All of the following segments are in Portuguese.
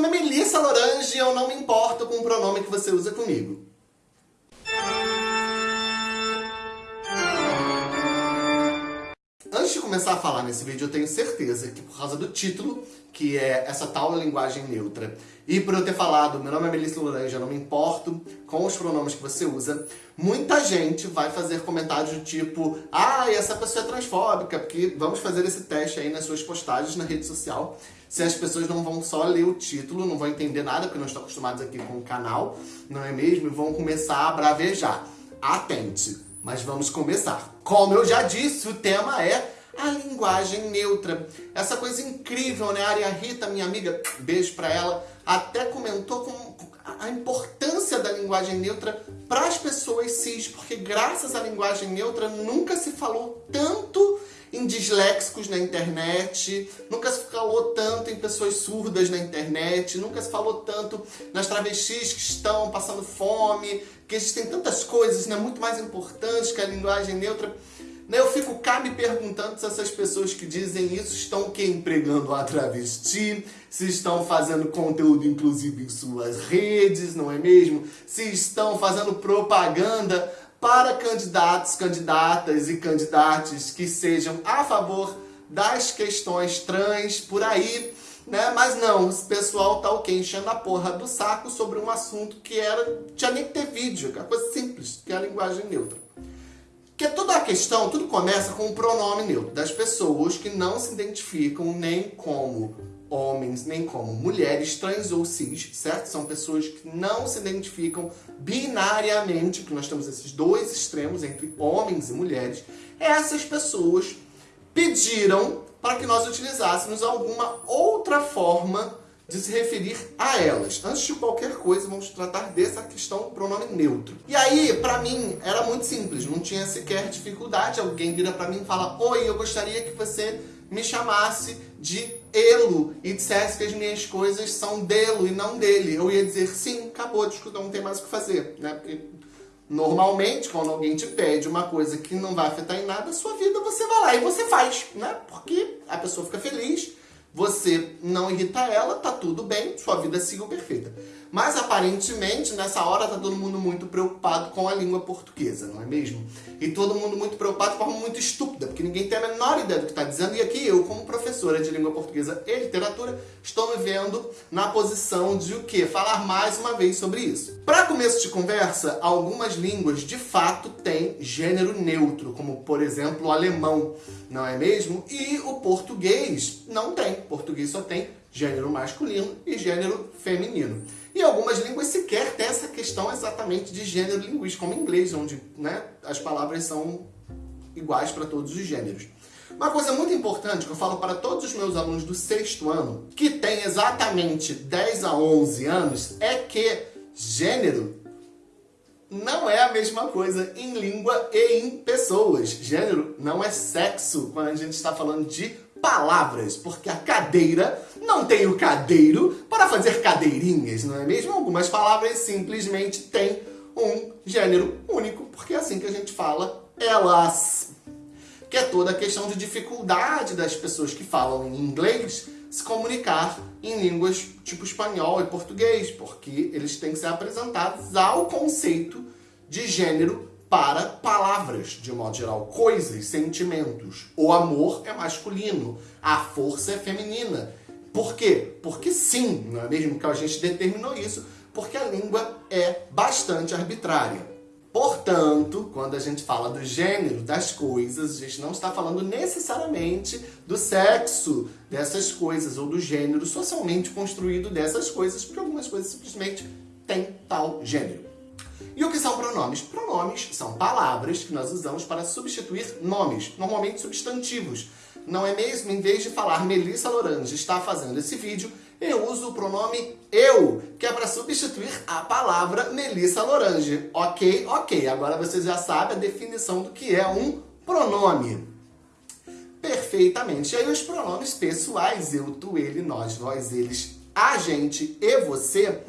nome é Melissa Lorange e eu não me importo com o pronome que você usa comigo. Começar a falar nesse vídeo, eu tenho certeza que por causa do título, que é essa tal linguagem neutra, e por eu ter falado, meu nome é Melissa eu não me importo com os pronomes que você usa, muita gente vai fazer comentários do tipo ah, essa pessoa é transfóbica, porque vamos fazer esse teste aí nas suas postagens na rede social, se as pessoas não vão só ler o título, não vão entender nada, porque não estão acostumados aqui com o canal, não é mesmo? E vão começar a bravejar. Atente! Mas vamos começar. Como eu já disse, o tema é a linguagem neutra. Essa coisa incrível, né? A Aria Rita, minha amiga, beijo pra ela, até comentou com a importância da linguagem neutra para as pessoas cis, porque graças à linguagem neutra nunca se falou tanto em disléxicos na internet, nunca se falou tanto em pessoas surdas na internet, nunca se falou tanto nas travestis que estão passando fome, que existem tantas coisas né, muito mais importantes que a linguagem neutra. Né, eu fico cá me perguntando se essas pessoas que dizem isso estão que empregando a travesti, se estão fazendo conteúdo inclusive em suas redes, não é mesmo? Se estão fazendo propaganda para candidatos, candidatas e candidatos que sejam a favor das questões trans por aí, né? Mas não, o pessoal tá o quê? Enchendo a porra do saco sobre um assunto que era, tinha nem que ter vídeo, que é coisa simples, que é a linguagem neutra. Porque toda a questão, tudo começa com o pronome neutro, das pessoas que não se identificam nem como homens, nem como mulheres, trans ou cis, certo? São pessoas que não se identificam binariamente, que nós temos esses dois extremos entre homens e mulheres. Essas pessoas pediram para que nós utilizássemos alguma outra forma de se referir a elas. Antes de qualquer coisa, vamos tratar dessa questão do pronome neutro. E aí, para mim, era muito simples, não tinha sequer dificuldade. Alguém vira para mim e fala, Oi, eu gostaria que você me chamasse de Elo e dissesse que as minhas coisas são dele e não dele. Eu ia dizer, sim, acabou, discussão, não tem mais o que fazer. Né? Porque normalmente, quando alguém te pede uma coisa que não vai afetar em nada a sua vida, você vai lá e você faz, né? Porque a pessoa fica feliz, você não irrita ela, tá tudo bem, sua vida siga perfeita. Mas aparentemente nessa hora tá todo mundo muito preocupado com a língua portuguesa, não é mesmo? E todo mundo muito preocupado de forma muito estúpida, porque ninguém tem a menor ideia do que está dizendo. E aqui eu, como professora de língua portuguesa e literatura, estou me vendo na posição de o quê? Falar mais uma vez sobre isso. Para começo de conversa, algumas línguas de fato têm gênero neutro, como por exemplo o alemão, não é mesmo? E o português não tem. O português só tem gênero masculino e gênero feminino. E algumas línguas sequer têm essa questão exatamente de gênero linguístico, como o inglês, onde né, as palavras são iguais para todos os gêneros. Uma coisa muito importante que eu falo para todos os meus alunos do sexto ano, que tem exatamente 10 a 11 anos, é que gênero não é a mesma coisa em língua e em pessoas. Gênero não é sexo quando a gente está falando de palavras, porque a cadeira não tem o cadeiro para fazer cadeirinhas, não é mesmo? Algumas palavras simplesmente têm um gênero único, porque é assim que a gente fala elas. Que é toda a questão de dificuldade das pessoas que falam em inglês se comunicar em línguas tipo espanhol e português, porque eles têm que ser apresentados ao conceito de gênero para palavras, de modo geral, coisas, sentimentos. O amor é masculino, a força é feminina. Por quê? Porque sim, não é mesmo que a gente determinou isso, porque a língua é bastante arbitrária. Portanto, quando a gente fala do gênero das coisas, a gente não está falando necessariamente do sexo dessas coisas ou do gênero socialmente construído dessas coisas, porque algumas coisas simplesmente têm tal gênero. São pronomes? Pronomes são palavras que nós usamos para substituir nomes, normalmente substantivos. Não é mesmo? Em vez de falar Melissa Lorange está fazendo esse vídeo, eu uso o pronome eu, que é para substituir a palavra Melissa Lorange. Ok? Ok. Agora vocês já sabem a definição do que é um pronome. Perfeitamente. E aí os pronomes pessoais, eu, tu, ele, nós, nós, eles, a gente e você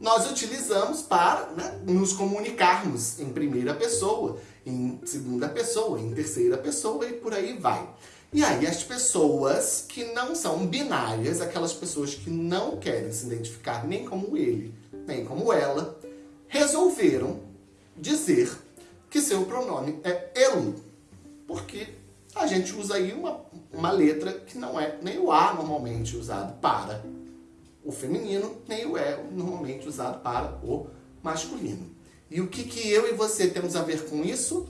nós utilizamos para né, nos comunicarmos em primeira pessoa, em segunda pessoa, em terceira pessoa e por aí vai. E aí as pessoas que não são binárias, aquelas pessoas que não querem se identificar nem como ele, nem como ela, resolveram dizer que seu pronome é ele. Porque a gente usa aí uma, uma letra que não é nem o A normalmente usado para o feminino, nem o E normalmente usado para o masculino. E o que, que eu e você temos a ver com isso?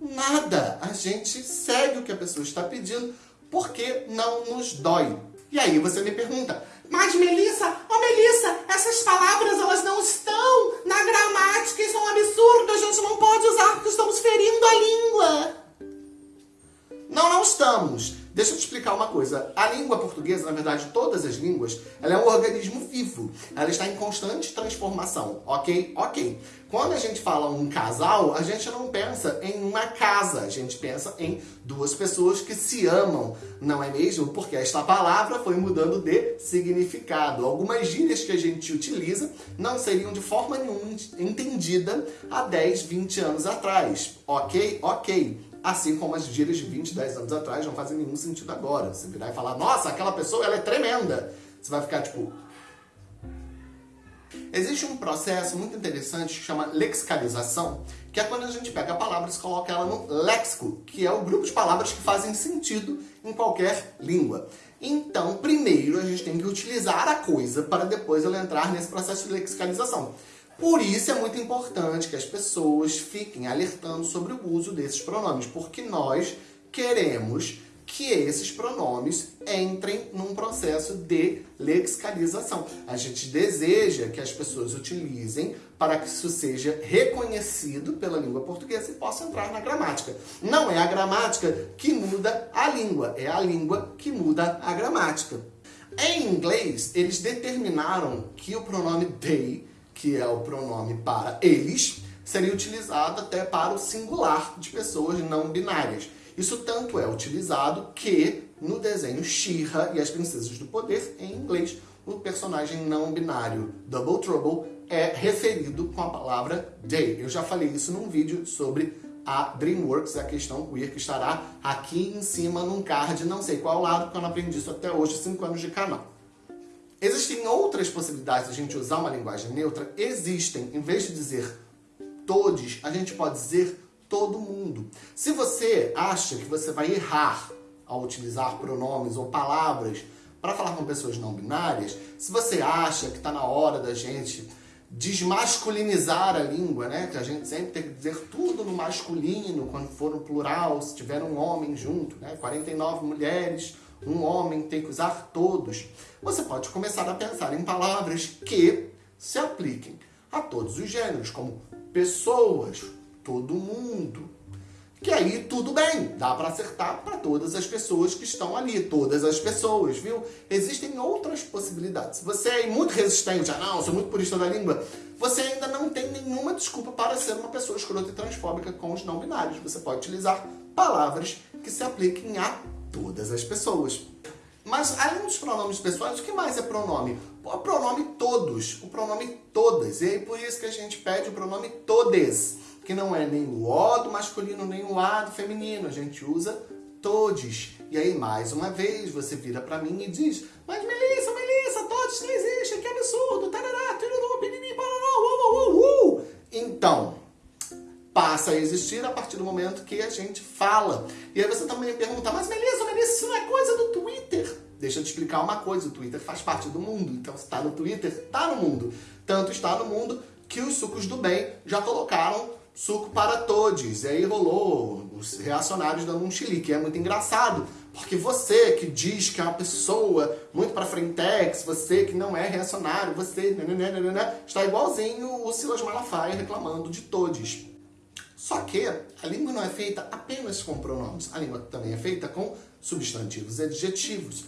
Nada. A gente segue o que a pessoa está pedindo porque não nos dói. E aí você me pergunta, mas Melissa, oh Melissa, essas palavras elas não estão na gramática, isso é um absurdo, a gente não pode usar porque estamos ferindo a língua. Não, não estamos. Deixa eu te explicar uma coisa. A língua portuguesa, na verdade, todas as línguas, ela é um organismo vivo. Ela está em constante transformação, ok? Ok. Quando a gente fala um casal, a gente não pensa em uma casa, a gente pensa em duas pessoas que se amam, não é mesmo? Porque esta palavra foi mudando de significado. Algumas gírias que a gente utiliza não seriam de forma nenhuma entendida há 10, 20 anos atrás, ok? Ok. Assim como as gírias de 20, 10 anos atrás não fazem nenhum sentido agora. Você virar e falar, nossa, aquela pessoa ela é tremenda. Você vai ficar tipo... Existe um processo muito interessante que chama lexicalização, que é quando a gente pega palavras e coloca ela no léxico, que é o grupo de palavras que fazem sentido em qualquer língua. Então, primeiro a gente tem que utilizar a coisa para depois ela entrar nesse processo de lexicalização. Por isso é muito importante que as pessoas fiquem alertando sobre o uso desses pronomes, porque nós queremos que esses pronomes entrem num processo de lexicalização. A gente deseja que as pessoas utilizem para que isso seja reconhecido pela língua portuguesa e possa entrar na gramática. Não é a gramática que muda a língua, é a língua que muda a gramática. Em inglês, eles determinaram que o pronome they que é o pronome para eles, seria utilizado até para o singular de pessoas não binárias. Isso tanto é utilizado que no desenho She-Ra e as Princesas do Poder, em inglês, o personagem não binário Double Trouble é referido com a palavra they. Eu já falei isso num vídeo sobre a DreamWorks, a questão queer, que estará aqui em cima num card, não sei qual lado, porque eu não aprendi isso até hoje, 5 anos de canal. Existem outras possibilidades de a gente usar uma linguagem neutra? Existem. Em vez de dizer todos, a gente pode dizer todo mundo. Se você acha que você vai errar ao utilizar pronomes ou palavras para falar com pessoas não binárias, se você acha que está na hora da gente desmasculinizar a língua, né? Que a gente sempre tem que dizer tudo no masculino quando for no plural, se tiver um homem junto, né? 49 mulheres, um homem tem que usar todos. Você pode começar a pensar em palavras que se apliquem a todos os gêneros, como pessoas, todo mundo. Que aí tudo bem, dá para acertar para todas as pessoas que estão ali, todas as pessoas, viu? Existem outras possibilidades. Você é muito resistente, ah não, sou muito purista da língua, você ainda não tem nenhuma desculpa para ser uma pessoa escrota e transfóbica com os não binários. Você pode utilizar palavras que se apliquem a todas as pessoas. Mas além dos pronomes pessoais, o que mais é pronome? O pronome todos, o pronome todas. E aí por isso que a gente pede o pronome todes, que não é nem o O do masculino, nem o A do feminino. A gente usa todes. E aí, mais uma vez, você vira pra mim e diz Mas Melissa, passa a existir a partir do momento que a gente fala. E aí você também pergunta, mas Melissa, Melissa, isso não é coisa do Twitter? Deixa eu te explicar uma coisa, o Twitter faz parte do mundo, então se está no Twitter, está no mundo. Tanto está no mundo que os sucos do bem já colocaram suco para todos. E aí rolou os reacionários dando um chilique. É muito engraçado, porque você que diz que é uma pessoa muito para frentex, você que não é reacionário, você está igualzinho o Silas Malafaia reclamando de todos. Só que a língua não é feita apenas com pronomes, a língua também é feita com substantivos e adjetivos.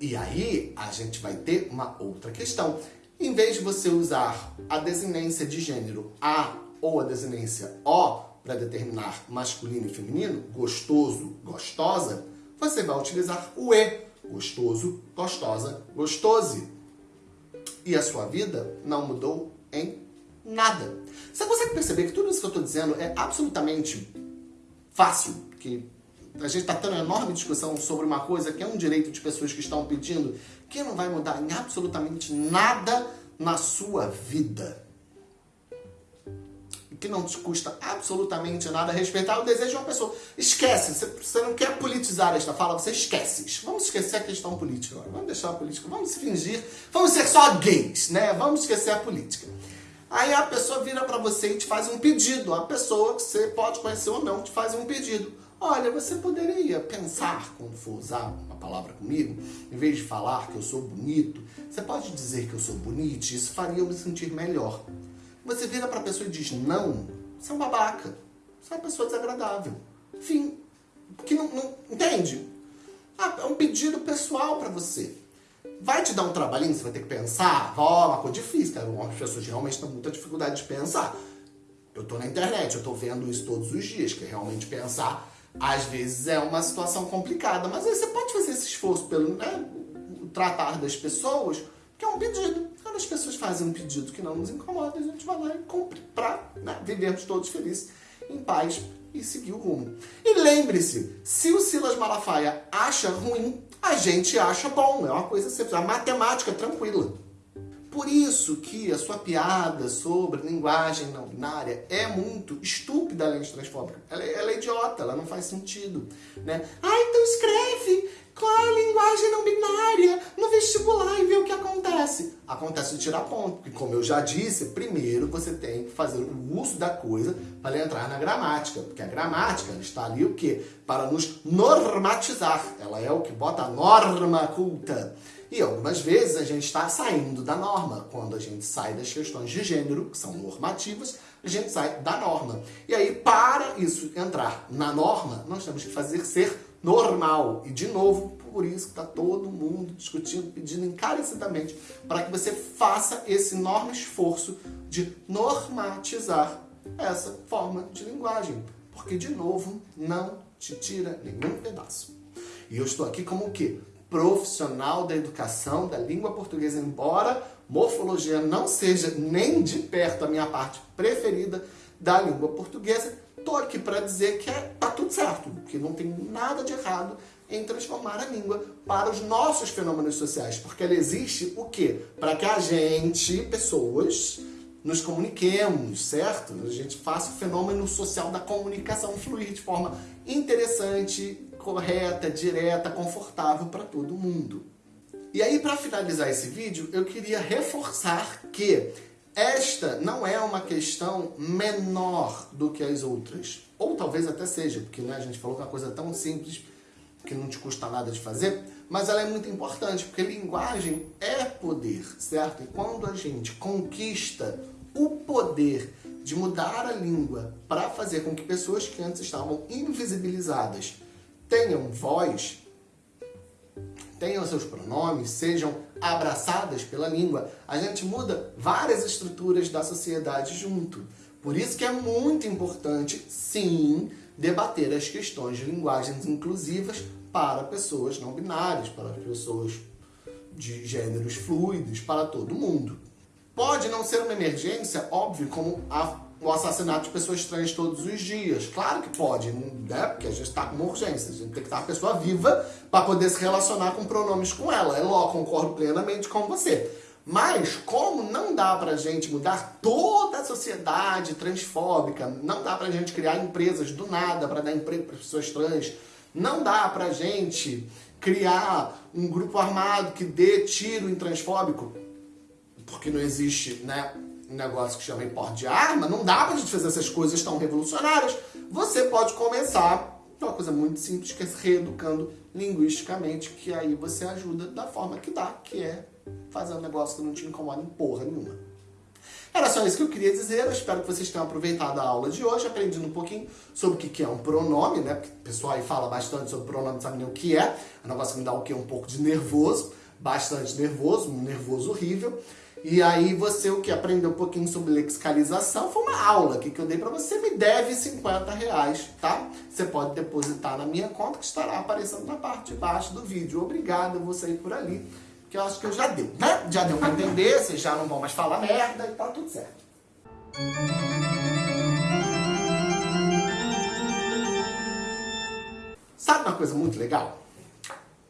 E aí a gente vai ter uma outra questão. Em vez de você usar a desinência de gênero a ou a desinência o para determinar masculino e feminino, gostoso, gostosa, você vai utilizar o e, gostoso, gostosa, gostose. E a sua vida não mudou em nada. Você consegue perceber que tudo isso que eu estou dizendo é absolutamente fácil, que a gente está tendo uma enorme discussão sobre uma coisa que é um direito de pessoas que estão pedindo, que não vai mudar em absolutamente nada na sua vida. Que não te custa absolutamente nada respeitar o desejo de uma pessoa. Esquece, você não quer politizar esta fala, você esquece. Vamos esquecer a questão política agora. Vamos deixar a política, vamos fingir, vamos ser só gays, né? Vamos esquecer a política. Aí a pessoa vira para você e te faz um pedido. A pessoa que você pode conhecer ou não te faz um pedido. Olha, você poderia pensar, quando for usar uma palavra comigo, em vez de falar que eu sou bonito, você pode dizer que eu sou bonito, isso faria eu me sentir melhor. Você vira para a pessoa e diz não, você é um babaca, você é uma pessoa desagradável. Fim. Porque não, não entende? Ah, é um pedido pessoal para você. Vai te dar um trabalhinho, você vai ter que pensar, ó, oh, uma coisa difícil, cara. As pessoas realmente têm muita dificuldade de pensar. Eu tô na internet, eu tô vendo isso todos os dias, que é realmente pensar às vezes é uma situação complicada, mas aí você pode fazer esse esforço pelo né, tratar das pessoas, que é um pedido. Quando as pessoas fazem um pedido que não nos incomoda, a gente vai lá e cumpre para né, vivermos todos felizes, em paz e seguir o rumo. E lembre-se, se o Silas Malafaia acha ruim, a gente acha bom. É uma coisa simples, a matemática tranquila. Por isso que a sua piada sobre linguagem não binária é muito estúpida além de transfóbica. Ela, é, ela é idiota, ela não faz sentido. Né? Ah, então escreve qual é linguagem não binária no vestibular e vê o que acontece. Acontece de tirar ponto, porque como eu já disse, primeiro você tem que fazer o uso da coisa para entrar na gramática, porque a gramática está ali o quê? Para nos normatizar. Ela é o que bota a norma culta. E algumas vezes a gente está saindo da norma. Quando a gente sai das questões de gênero, que são normativas, a gente sai da norma. E aí, para isso entrar na norma, nós temos que fazer ser normal. E, de novo, por isso que está todo mundo discutindo, pedindo encarecidamente para que você faça esse enorme esforço de normatizar essa forma de linguagem. Porque, de novo, não te tira nenhum pedaço. E eu estou aqui como o quê? profissional da educação da língua portuguesa, embora morfologia não seja nem de perto a minha parte preferida da língua portuguesa, tô aqui para dizer que é, tá tudo certo, que não tem nada de errado em transformar a língua para os nossos fenômenos sociais, porque ela existe o quê? Para que a gente, pessoas, nos comuniquemos, certo? A gente faça o fenômeno social da comunicação fluir de forma interessante, correta, direta, confortável para todo mundo. E aí, para finalizar esse vídeo, eu queria reforçar que esta não é uma questão menor do que as outras. Ou talvez até seja, porque né, a gente falou que é uma coisa tão simples que não te custa nada de fazer, mas ela é muito importante, porque linguagem é poder, certo? E quando a gente conquista o poder de mudar a língua para fazer com que pessoas que antes estavam invisibilizadas tenham voz, tenham seus pronomes, sejam abraçadas pela língua, a gente muda várias estruturas da sociedade junto. Por isso que é muito importante, sim, debater as questões de linguagens inclusivas para pessoas não binárias, para pessoas de gêneros fluidos, para todo mundo. Pode não ser uma emergência, óbvio, como a o assassinato de pessoas trans todos os dias. Claro que pode, né? Porque a gente está com uma urgência. A gente tem que estar a pessoa viva para poder se relacionar com pronomes com ela. É lógico, concordo plenamente com você. Mas como não dá pra gente mudar toda a sociedade transfóbica, não dá pra gente criar empresas do nada para dar emprego para pessoas trans, não dá pra gente criar um grupo armado que dê tiro em transfóbico, porque não existe, né, um negócio que chama importe de arma, não dá pra gente fazer essas coisas tão revolucionárias. Você pode começar uma coisa muito simples, que é se reeducando linguisticamente, que aí você ajuda da forma que dá, que é fazer um negócio que não te incomoda em porra nenhuma. Era só isso que eu queria dizer, eu espero que vocês tenham aproveitado a aula de hoje, aprendido um pouquinho sobre o que é um pronome, né? Porque o pessoal aí fala bastante sobre pronome, sabe nem o que é. É um negócio que me dá o? Um pouco de nervoso, bastante nervoso, um nervoso horrível. E aí você o que aprendeu um pouquinho sobre lexicalização foi uma aula que, eu dei para você, me deve 50 reais, tá? Você pode depositar na minha conta que estará aparecendo na parte de baixo do vídeo. Obrigado, eu vou sair por ali, que eu acho que eu já deu, né? Já deu para entender, vocês já não vão mais falar merda e tá tudo certo. Sabe uma coisa muito legal?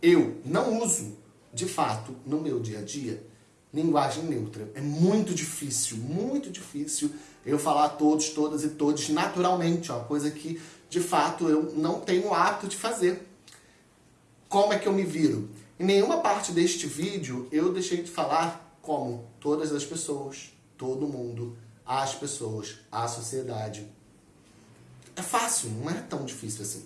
Eu não uso, de fato, no meu dia a dia, linguagem neutra. É muito difícil, muito difícil eu falar todos, todas e todos naturalmente. Uma coisa que, de fato, eu não tenho o hábito de fazer. Como é que eu me viro? Em nenhuma parte deste vídeo eu deixei de falar como todas as pessoas, todo mundo, as pessoas, a sociedade. É fácil, não é tão difícil assim.